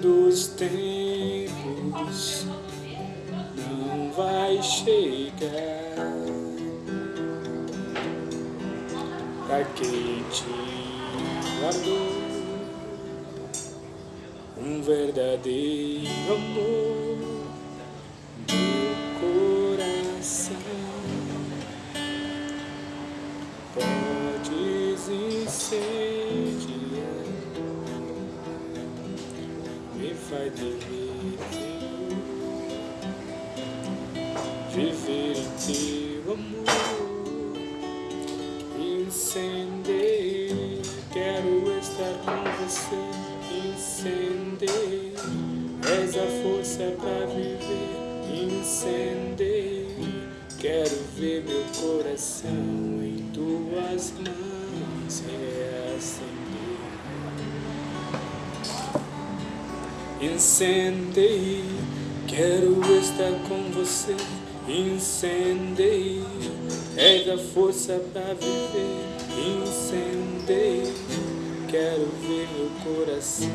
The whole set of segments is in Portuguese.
Dos tempos não vai chegar quem te guardou um verdadeiro amor meu coração. Podes incendiar me faz viver em teu amor incender quero estar com você incender. És a força para viver incender. Quero ver meu coração em tuas mãos. Reacender Incendei, quero estar com você. Incendei, da força para viver. Incendei, quero ver meu coração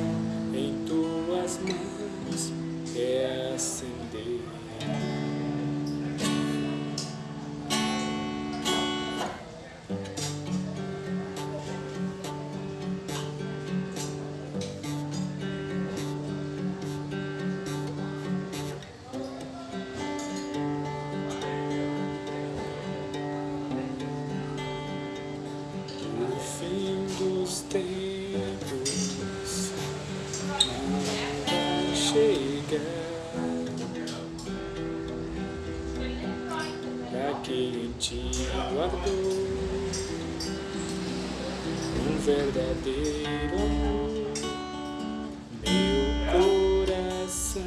em tuas mãos reacender. Te um verdadeiro amor, meu coração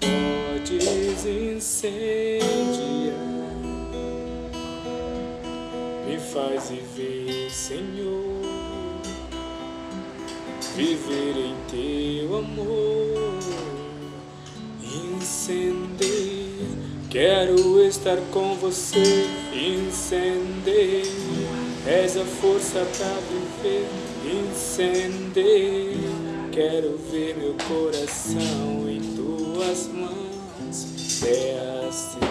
podes incendiar. Me faz viver, Senhor, viver em teu amor, incender. Quero estar com você, incender. És a força para viver, incender. Quero ver meu coração em tuas mãos, reacender,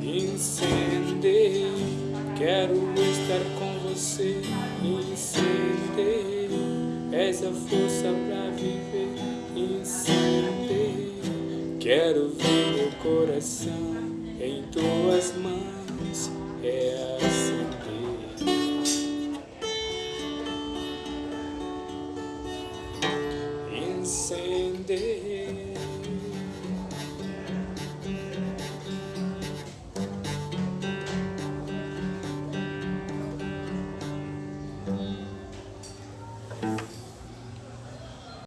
incender. Quero estar com você, incender. És a força para viver. Quero ver meu coração em tuas mãos, é assim.